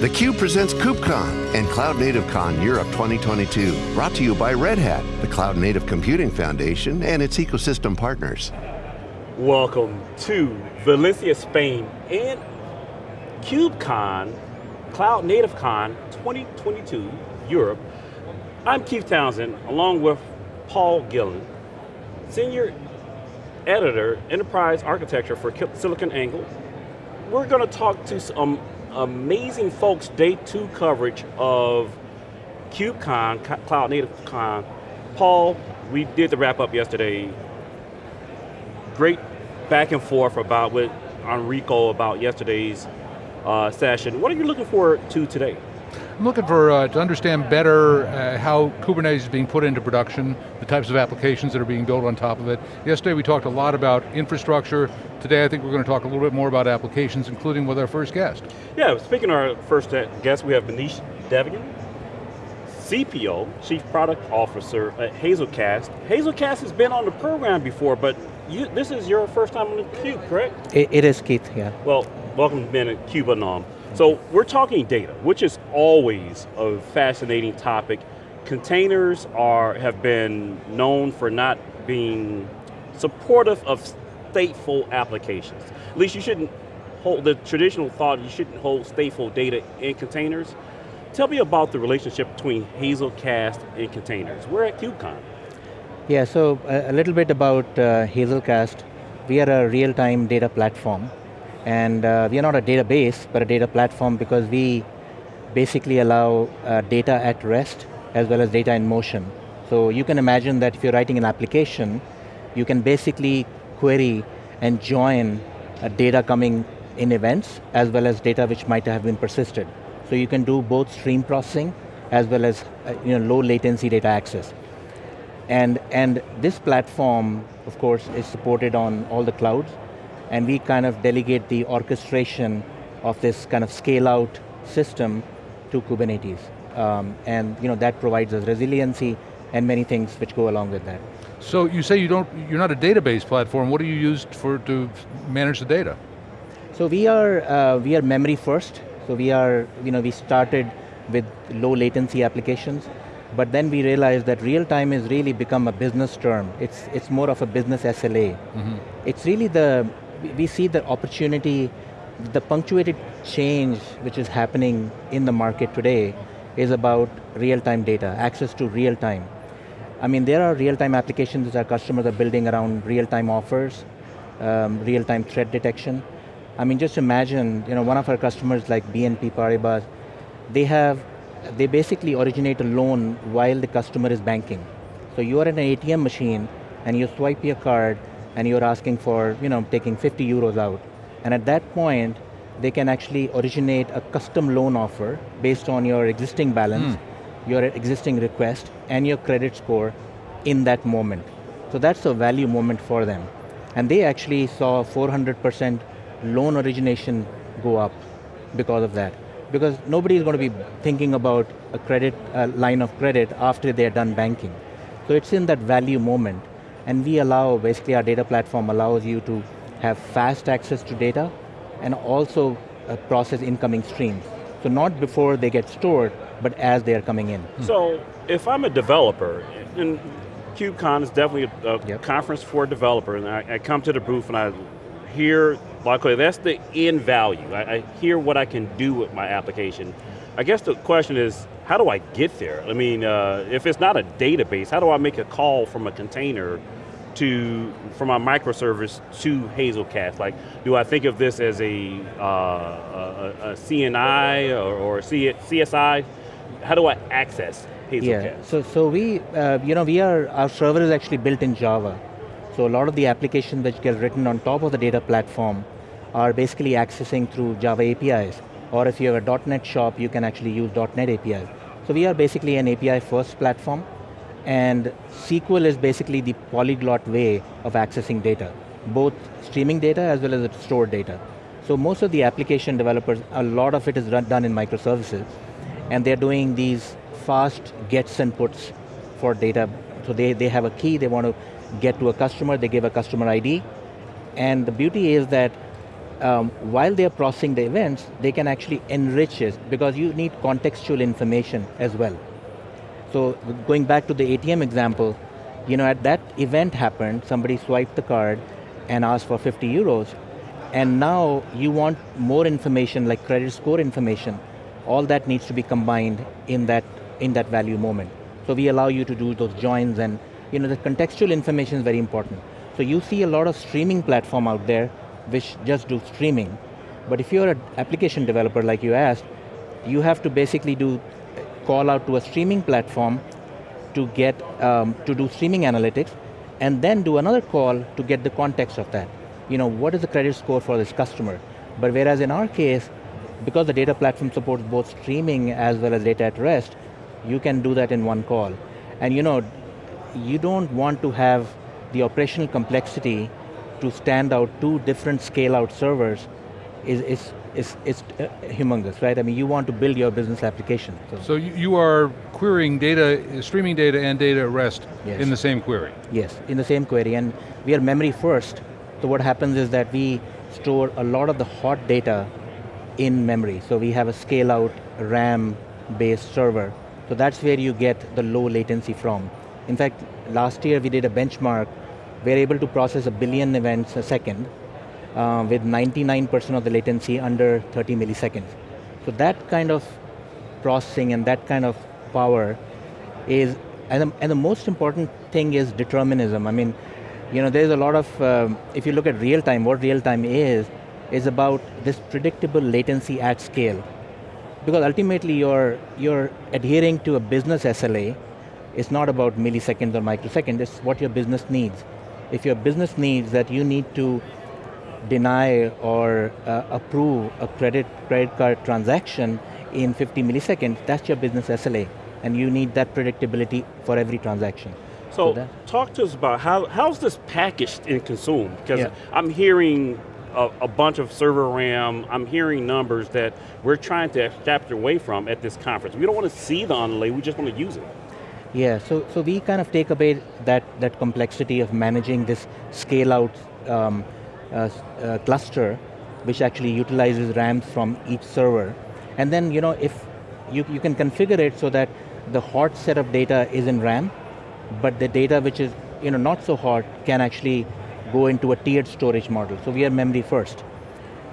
theCUBE presents KubeCon and Cloud Native Con Europe 2022. Brought to you by Red Hat, the Cloud Native Computing Foundation and its ecosystem partners. Welcome to Valencia, Spain and KubeCon, Cloud Native Con 2022 Europe. I'm Keith Townsend, along with Paul Gillen, Senior Editor, Enterprise Architecture for SiliconANGLE. We're going to talk to some amazing folks, day two coverage of KubeCon, Cloud Native Con. Paul, we did the wrap up yesterday. Great back and forth about with Enrico about yesterday's uh, session. What are you looking forward to today? I'm looking for, uh, to understand better uh, how Kubernetes is being put into production, the types of applications that are being built on top of it. Yesterday we talked a lot about infrastructure. Today I think we're going to talk a little bit more about applications, including with our first guest. Yeah, speaking of our first guest, we have Manish Devgan, CPO, Chief Product Officer at Hazelcast. Hazelcast has been on the program before, but you, this is your first time on the Cube, correct? it, it is, Keith, yeah. Well, welcome to being a Cube alum. So we're talking data, which is always a fascinating topic. Containers are have been known for not being supportive of stateful applications. At least you shouldn't hold, the traditional thought, you shouldn't hold stateful data in containers. Tell me about the relationship between Hazelcast and containers. We're at KubeCon. Yeah, so a, little bit about uh, Hazelcast. We are a real-time data platform and uh, we are not a database, but a data platform because we basically allow uh, data at rest as well as data in motion. So you can imagine that if you're writing an application, you can basically query and join uh, data coming in events as well as data which might have been persisted. So you can do both stream processing as well as uh, you know, low latency data access. And, and this platform, of course, is supported on all the clouds, and we kind of delegate the orchestration of this kind of scale out system to Kubernetes. Um, and you know, that provides us resiliency and many things which go along with that. So you say you don't, you're not a database platform, what do you use for, to manage the data? So we are, uh, we are memory first. So we are, you know, we started with low latency applications, but then we realized that real time has really become a business term. It's, it's more of a business SLA. Mm -hmm. It's really the we see the opportunity, the punctuated change which is happening in the market today is about real-time data, access to real-time. I mean, there are real-time applications that our customers are building around real-time offers, um, real-time threat detection. I mean, just imagine, you know, one of our customers like BNP Paribas, they have, they basically originate a loan while the customer is banking. So you are in an ATM machine and you swipe your card and you're asking for, you know, taking 50 euros out. And at that point, they can actually originate a custom loan offer based on your existing balance, mm. your existing request, and your credit score in that moment. So that's a value moment for them. And they actually saw 400% loan origination go up because of that. Because nobody is going to be thinking about a credit a line of credit after they're done banking. So it's in that value moment. And we allow, basically our data platform allows you to have fast access to data and also uh, process incoming streams. So not before they get stored, but as they are coming in. So if I'm a developer, and KubeCon is definitely a, a yep. conference for developers, and I, I, come to the booth and I hear, luckily that's the end value. I, I hear what I can do with my application. I guess the question is, how do I get there? I mean, uh, if it's not a database, how do I make a call from a container to, from a microservice to Hazelcast? Like, do I think of this as a, uh, a, a CNI or, or CSI? How do I access Hazelcast? Yeah, so, so we, uh, you know, we are, our server is actually built in Java. So a lot of the applications that get written on top of the data platform are basically accessing through Java APIs. Or if you have a .NET shop, you can actually use .NET APIs. So we are basically an API first platform, and SQL is basically the polyglot way of accessing data, both streaming data as well as stored data. So most of the application developers, a lot of it is run, done in microservices, and they're doing these fast gets and puts for data. So they, they have a key, they want to get to a customer, they give a customer ID, and the beauty is that um, while they're processing the events, they can actually enrich it because you need contextual information as well. So going back to the ATM example, you know, at that event happened, somebody swiped the card and asked for 50 euros, and now you want more information like credit score information. All that needs to be combined in that, in that value moment. So we allow you to do those joins and you know, the contextual information is very important. So you see a lot of streaming platform out there which just do streaming. But if you're an application developer like you asked, you have to basically do call out to a streaming platform to get, um, to do streaming analytics, and then do another call to get the context of that. You know, what is the credit score for this customer? But whereas in our case, because the data platform supports both streaming as well as data at rest, you can do that in one call. And you know, you don't want to have the operational complexity to stand out two different scale out servers is, is, is, is uh, humongous, right? I mean, you want to build your business application. So, so you, are querying data, streaming data and data at rest yes. in the same query? Yes, in the same query, and we are memory first. So what happens is that we store a lot of the hot data in memory. So we have a scale out RAM-based server. So that's where you get the low latency from. In fact, last year we did a benchmark. We're able to process a billion events a second uh, with 99% of the latency under 30 milliseconds. So that kind of processing and that kind of power is, and the, and the most important thing is determinism. I mean, you know, there's a lot of, um, if you look at real time, what real time is, is about this predictable latency at scale. Because ultimately you're, you're adhering to a business SLA, it's not about milliseconds or microseconds, it's what your business needs. If your business needs that you need to deny or uh, approve a credit, credit card transaction in 50 milliseconds, that's your business SLA. And you need that predictability for every transaction. So, so talk to us about how, how's this packaged and consumed? Because yeah. I'm hearing a, a, bunch of server RAM, I'm hearing numbers that we're trying to adapt away from at this conference. We don't want to see the underlay, we just want to use it. Yeah, so, so we kind of take away that, that complexity of managing this scale out um, uh, uh, cluster, which actually utilizes RAMs from each server. And then, you know, if you, you can configure it so that the hot set of data is in RAM, but the data which is you know, not so hot can actually go into a tiered storage model. So we are memory first.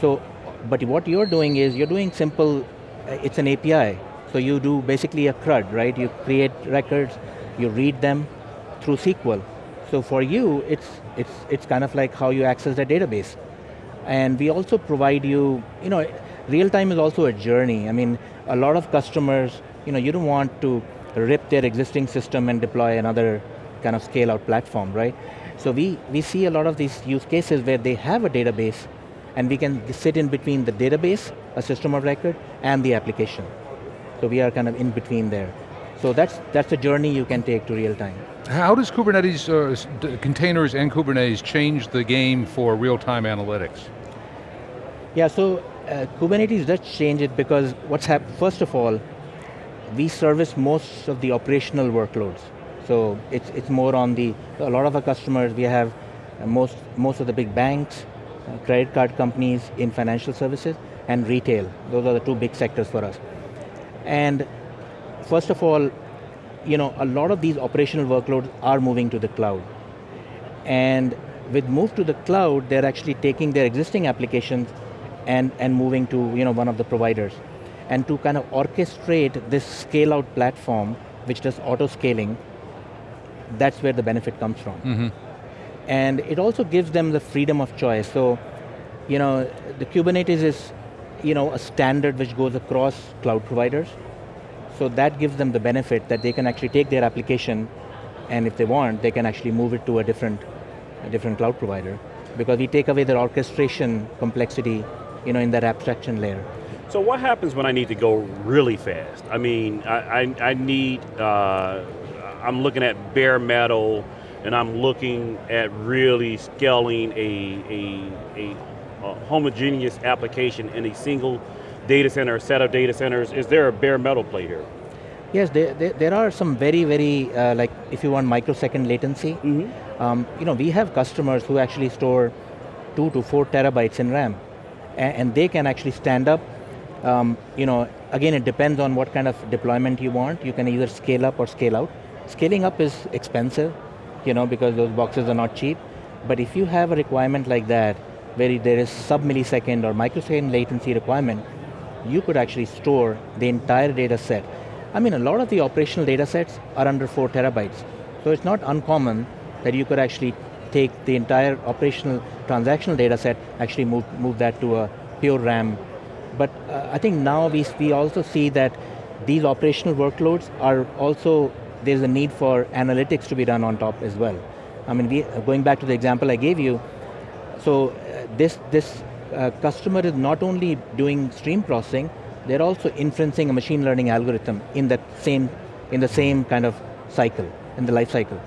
So, but what you're doing is, you're doing simple, uh, it's an API. So you do basically a CRUD, right? You create records, you read them through SQL. So for you, it's, it's, it's kind of like how you access the database. And we also provide you, you know, real time is also a journey. I mean, a lot of customers, you know, you don't want to rip their existing system and deploy another kind of scale out platform, right? So we, we see a lot of these use cases where they have a database and we can sit in between the database, a system of record, and the application. So we are kind of in between there. So that's, that's a journey you can take to real time. How does Kubernetes, uh, containers and Kubernetes change the game for real-time analytics? Yeah, so uh, Kubernetes does change it because what's happened, first of all, we service most of the operational workloads. So it's, it's more on the, a lot of our customers, we have uh, most, most of the big banks, uh, credit card companies in financial services, and retail. Those are the two big sectors for us. And first of all, you know, a lot of these operational workloads are moving to the cloud. And with move to the cloud, they're actually taking their existing applications and, and moving to you know, one of the providers. And to kind of orchestrate this scale out platform, which does auto scaling, that's where the benefit comes from. Mm -hmm. And it also gives them the freedom of choice. So, you know, the Kubernetes is you know, a standard which goes across cloud providers. So that gives them the benefit that they can actually take their application and if they want, they can actually move it to a different, a different cloud provider because we take away their orchestration complexity you know, in that abstraction layer. So what happens when I need to go really fast? I mean, I, I, I need, uh, I'm looking at bare metal and I'm looking at really scaling a, a, a a homogeneous application in a single data center, set of data centers? Is there a bare metal play here? Yes, there, there, there are some very, very, uh, like if you want microsecond latency, mm -hmm. um, you know, we have customers who actually store two to four terabytes in RAM. and, and they can actually stand up. Um, you know, again, it depends on what kind of deployment you want. You can either scale up or scale out. Scaling up is expensive, you know, because those boxes are not cheap. But if you have a requirement like that, where there is sub-millisecond or microsecond latency requirement, you could actually store the entire data set. I mean, a lot of the operational data sets are under four terabytes. So it's not uncommon that you could actually take the entire operational transactional data set, actually move, move that to a pure RAM. But uh, I think now we, we also see that these operational workloads are also, there's a need for analytics to be done on top as well. I mean, we, going back to the example I gave you, so uh, this, this uh, customer is not only doing stream processing, they're also inferencing a machine learning algorithm in that same, in the same kind of cycle, in the life cycle.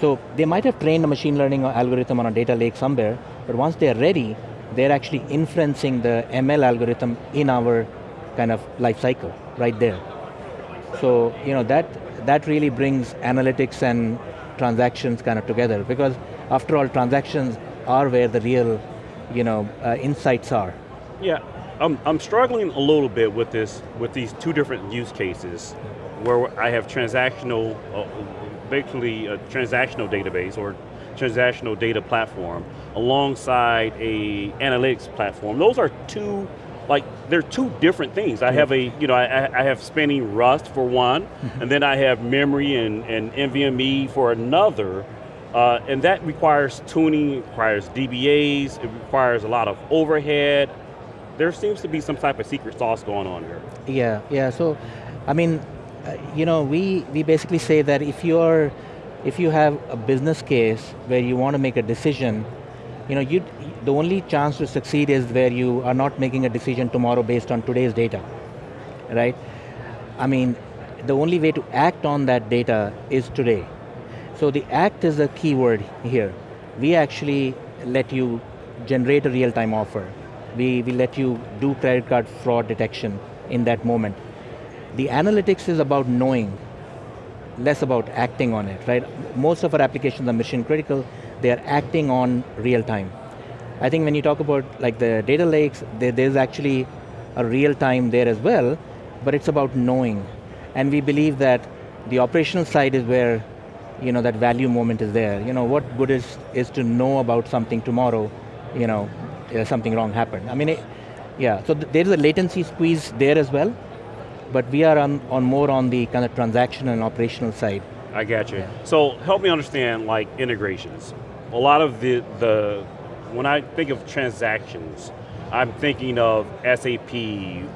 So they might have trained a machine learning algorithm on a data lake somewhere, but once they're ready, they're actually inferencing the ML algorithm in our kind of life cycle, right there. So, you know, that, that really brings analytics and transactions kind of together because after all, transactions are where the real, you know, uh, insights are. Yeah, I'm, I'm struggling a little bit with this, with these two different use cases where I have transactional, uh, basically a transactional database or transactional data platform alongside a analytics platform. Those are two, like, they're two different things. I have a, you know, I, I have spinning Rust for one, mm-hmm. and then I have memory and, and NVMe for another, uh, and that requires tuning, requires DBAs, it requires a lot of overhead. There seems to be some type of secret sauce going on here. Yeah, yeah, so, I mean, uh, you know, we, we basically say that if you're, if you have a business case where you want to make a decision, you know, you, the only chance to succeed is where you are not making a decision tomorrow based on today's data, right? I mean, the only way to act on that data is today. So the act is the key word here. We actually let you generate a real-time offer. We, we let you do credit card fraud detection in that moment. The analytics is about knowing, less about acting on it, right? Most of our applications are mission critical, they are acting on real time. I think when you talk about like the data lakes, there, there's actually a real time there as well, but it's about knowing. And we believe that the operational side is where you know, that value moment is there. You know, what good is, is to know about something tomorrow, you know, something wrong happened. I mean, it, yeah, so th there's a latency squeeze there as well, but we are on, on more on the kind of transaction and operational side. I got you. Yeah. So help me understand like integrations. A lot of the, the, when I think of transactions, I'm thinking of SAP,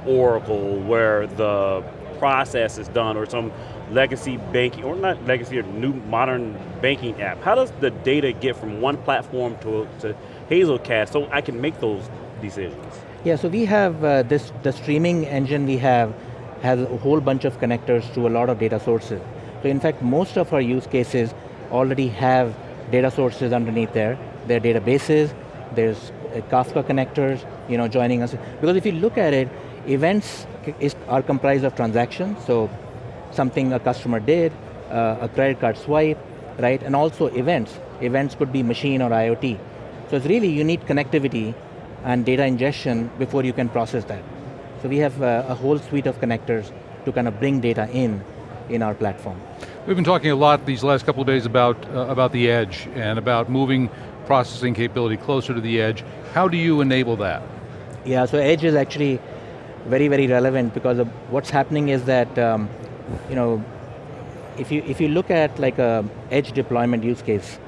Oracle, where the process is done, or some legacy banking, or not legacy, or new modern banking app. How does the data get from one platform to, to Hazelcast so I can make those decisions? Yeah, so we have uh, this, the streaming engine we have has a whole bunch of connectors to a lot of data sources. So in fact, most of our use cases already have data sources underneath there. There are databases, there's uh, Kafka connectors, you know, joining us. Because if you look at it, events is, are comprised of transactions, so something a customer did, uh, a credit card swipe, right? And also events. Events could be machine or IoT. So it's really, you need connectivity and data ingestion before you can process that. So we have uh, a whole suite of connectors to kind of bring data in, in our platform. We've been talking a lot these last couple of days about, uh, about the edge and about moving processing capability closer to the edge. How do you enable that? Yeah, so edge is actually very, very relevant because what's happening is that, um, you know, if you, if you look at like a edge deployment use case,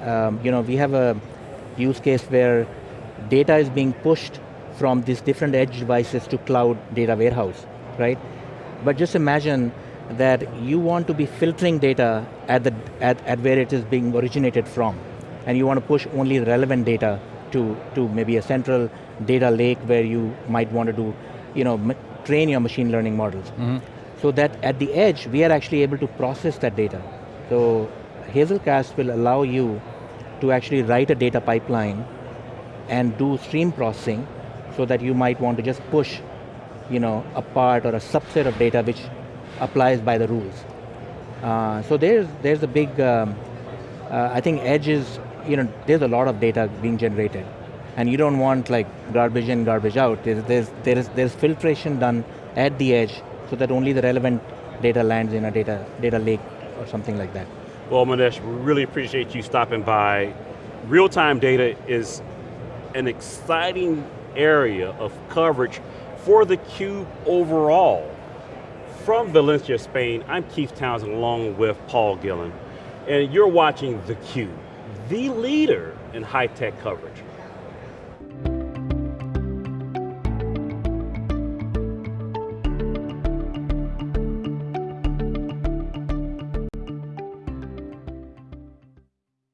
um, you know, we have a use case where data is being pushed from these different edge devices to cloud data warehouse, right? But just imagine that you want to be filtering data at, the, at, at where it is being originated from, and you want to push only relevant data to, to maybe a central data lake where you might want to do, you know, train your machine learning models. Mm -hmm. So that at the edge, we are actually able to process that data. So Hazelcast will allow you to actually write a data pipeline and do stream processing so that you might want to just push you know, a part or a subset of data which applies by the rules. Uh, so there's, there's a big, um, uh, I think edge is, you know, there's a lot of data being generated. and you don't want like garbage in, garbage out. There's, there's, there is, there's filtration done at the edge so that only the relevant data lands in a data, data lake or something like that. Well, Manish, we really appreciate you stopping by. Real-time data is an exciting area of coverage for the Cube overall. From Valencia, Spain, I'm Keith Townsend along with Paul Gillen, and you're watching theCUBE, the leader in high-tech coverage.